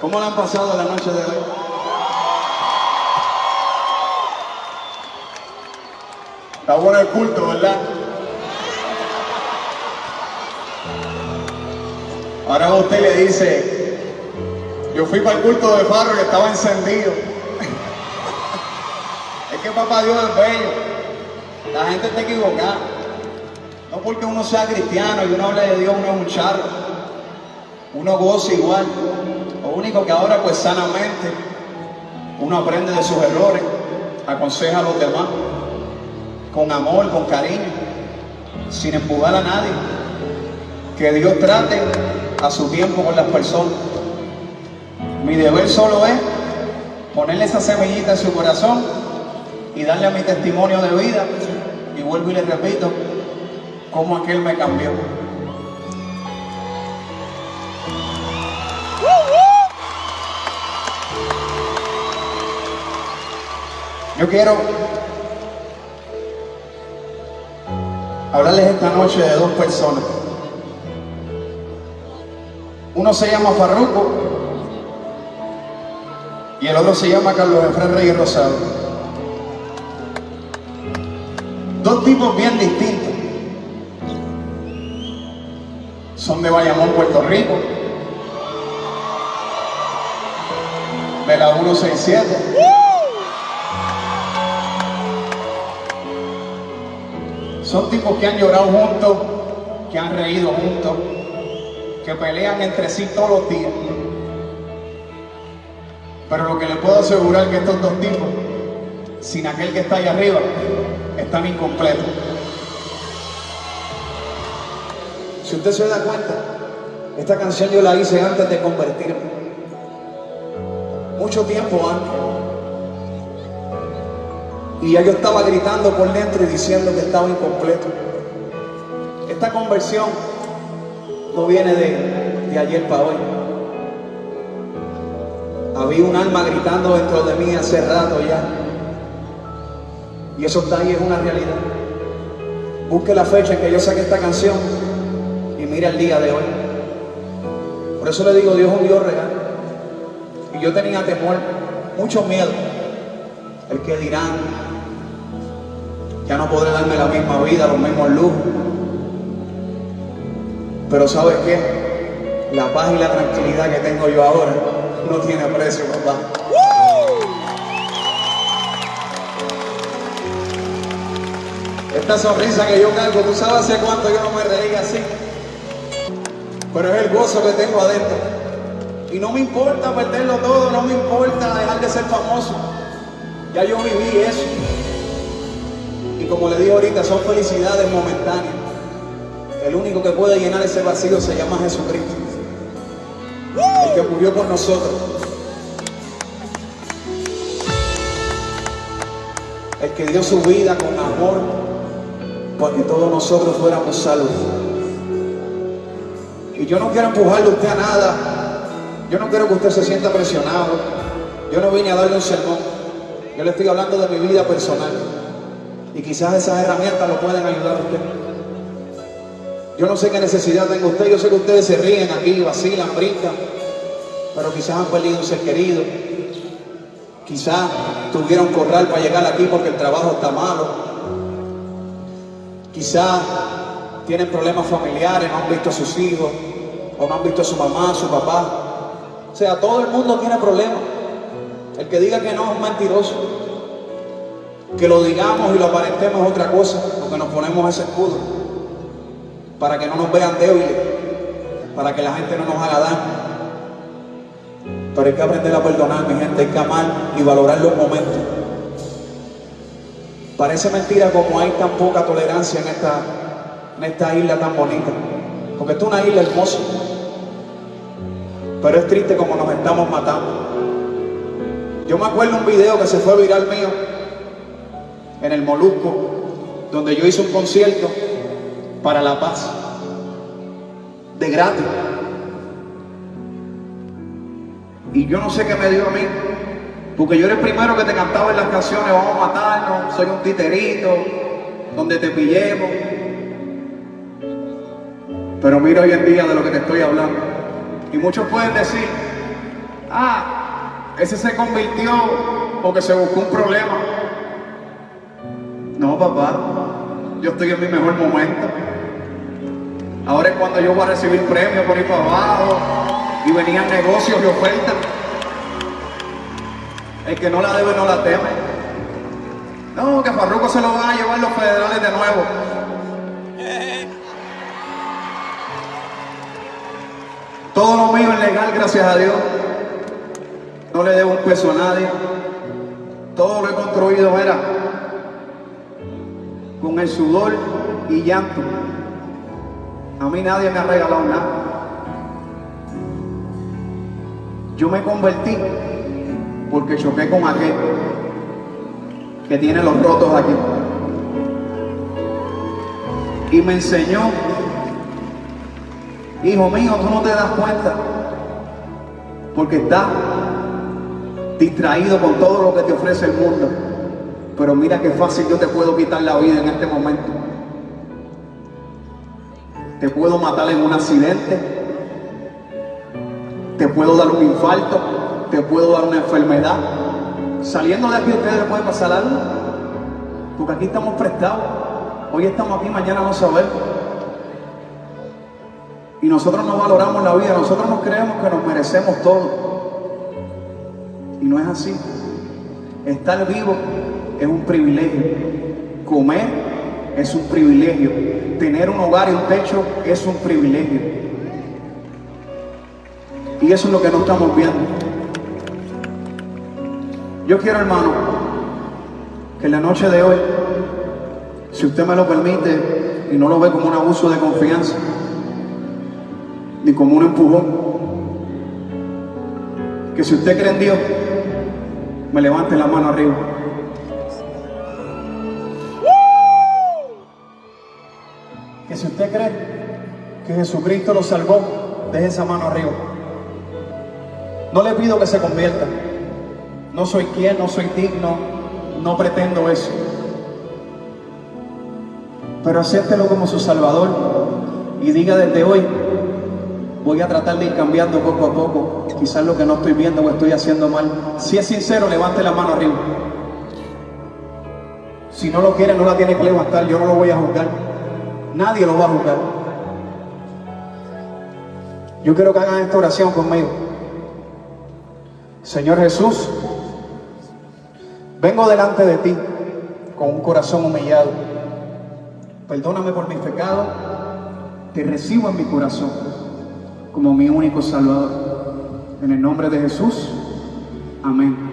¿Cómo le han pasado la noche de hoy? Está bueno el culto, ¿verdad? Ahora usted le dice, yo fui para el culto de Farro y estaba encendido. es que papá Dios es bello. La gente está equivocada. No porque uno sea cristiano y uno hable de Dios, uno es un charro. Uno goza igual. Único que ahora pues sanamente uno aprende de sus errores, aconseja a los demás, con amor, con cariño, sin empujar a nadie. Que Dios trate a su tiempo con las personas. Mi deber solo es ponerle esa semillita en su corazón y darle a mi testimonio de vida. Y vuelvo y le repito, cómo aquel me cambió. Yo quiero hablarles esta noche de dos personas. Uno se llama Farruco y el otro se llama Carlos Efraín Reyes Rosado. Dos tipos bien distintos. Son de Bayamón, Puerto Rico. De la 167. Son tipos que han llorado juntos, que han reído juntos, que pelean entre sí todos los días. Pero lo que les puedo asegurar es que estos dos tipos, sin aquel que está ahí arriba, están incompletos. Si usted se da cuenta, esta canción yo la hice antes de convertirme. Mucho tiempo antes. Y ya yo estaba gritando por dentro y diciendo que estaba incompleto. Esta conversión no viene de, de ayer para hoy. Había un alma gritando dentro de mí hace rato ya. Y eso está ahí, es una realidad. Busque la fecha en que yo saqué esta canción y mire el día de hoy. Por eso le digo, Dios es un Dios real. Y yo tenía temor, mucho miedo. El que dirán, ya no podré darme la misma vida, los mismos lujos. Pero ¿sabes qué? La paz y la tranquilidad que tengo yo ahora no tiene precio, papá. Esta sonrisa que yo cargo, tú sabes hace cuánto yo no me reía así. Pero es el gozo que tengo adentro. Y no me importa perderlo todo, no me importa dejar de ser famoso. Ya yo viví eso. Como le digo ahorita, son felicidades momentáneas. El único que puede llenar ese vacío se llama Jesucristo. El que murió por nosotros. El que dio su vida con amor para que todos nosotros fuéramos salvos. Y yo no quiero empujarle a usted a nada. Yo no quiero que usted se sienta presionado. Yo no vine a darle un sermón. Yo le estoy hablando de mi vida personal. Y quizás esas herramientas lo pueden ayudar a usted. Yo no sé qué necesidad tenga usted. Yo sé que ustedes se ríen aquí, vacilan, brincan. Pero quizás han perdido un ser querido. Quizás tuvieron corral para llegar aquí porque el trabajo está malo. Quizás tienen problemas familiares, no han visto a sus hijos, o no han visto a su mamá, a su papá. O sea, todo el mundo tiene problemas. El que diga que no es mentiroso. Que lo digamos y lo aparentemos es otra cosa, porque nos ponemos ese escudo. Para que no nos vean débiles, para que la gente no nos haga daño. Pero hay que aprender a perdonar, mi gente, hay que amar y valorar los momentos. Parece mentira como hay tan poca tolerancia en esta, en esta isla tan bonita. Porque esta es una isla hermosa. Pero es triste como nos estamos matando. Yo me acuerdo un video que se fue viral mío en el Molusco, donde yo hice un concierto para la paz, de gratis. Y yo no sé qué me dio a mí, porque yo era el primero que te cantaba en las canciones, vamos a matarnos, soy un titerito, donde te pillemos. Pero mira hoy en día de lo que te estoy hablando. Y muchos pueden decir, Ah, ese se convirtió porque se buscó un problema. No, papá, yo estoy en mi mejor momento. Ahora es cuando yo voy a recibir premios por ir para abajo y venían negocios y ofertas. El que no la debe no la teme. No, que a Farruko se lo van a llevar los federales de nuevo. Todo lo mío es legal, gracias a Dios. No le debo un peso a nadie. Todo lo he construido, era con el sudor y llanto. A mí nadie me ha regalado nada. Yo me convertí porque choqué con aquel que tiene los rotos aquí. Y me enseñó, hijo mío, tú no te das cuenta, porque estás distraído con todo lo que te ofrece el mundo. Pero mira qué fácil yo te puedo quitar la vida en este momento. Te puedo matar en un accidente. Te puedo dar un infarto. Te puedo dar una enfermedad. Saliendo de aquí ustedes les puede pasar algo. Porque aquí estamos prestados. Hoy estamos aquí, mañana no sabemos. Y nosotros no valoramos la vida. Nosotros nos creemos que nos merecemos todo. Y no es así. Estar vivo es un privilegio. Comer es un privilegio. Tener un hogar y un techo es un privilegio. Y eso es lo que no estamos viendo. Yo quiero, hermano, que en la noche de hoy, si usted me lo permite y no lo ve como un abuso de confianza, ni como un empujón, que si usted cree en Dios, me levante la mano arriba. Si usted cree que Jesucristo lo salvó, deje esa mano arriba. No le pido que se convierta. No soy quien, no soy digno, no pretendo eso. Pero acéptelo como su Salvador y diga desde hoy, voy a tratar de ir cambiando poco a poco. Quizás lo que no estoy viendo o estoy haciendo mal. Si es sincero, levante la mano arriba. Si no lo quiere, no la tiene que levantar. Yo no lo voy a juzgar. Nadie lo va a juzgar. Yo quiero que hagan esta oración conmigo. Señor Jesús, vengo delante de ti con un corazón humillado. Perdóname por mis pecados. Te recibo en mi corazón como mi único Salvador. En el nombre de Jesús. Amén.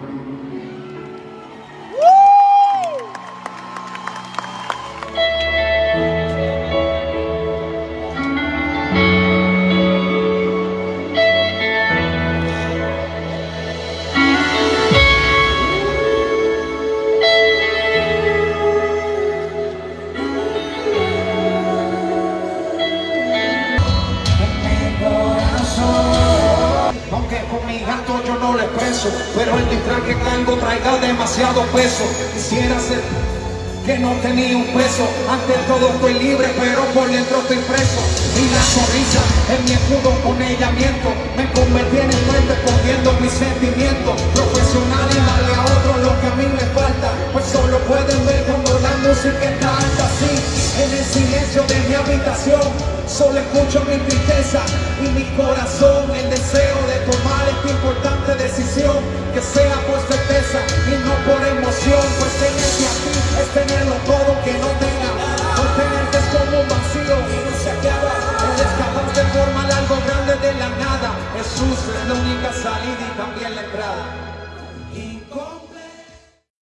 Expreso, pero el disfraz que traiga demasiado peso. Quisiera ser que no tenía un peso. Ante todo estoy libre, pero por dentro estoy preso. Y la sonrisa en mi escudo con ella miento. Me convertí en el fuerte escondiendo mis sentimientos. Profesional y darle a otro lo que a mí me falta. Pues solo pueden ver cuando la música está alta así. En el silencio de mi habitación, solo escucho mi tristeza y mi corazón. El deseo de Que sea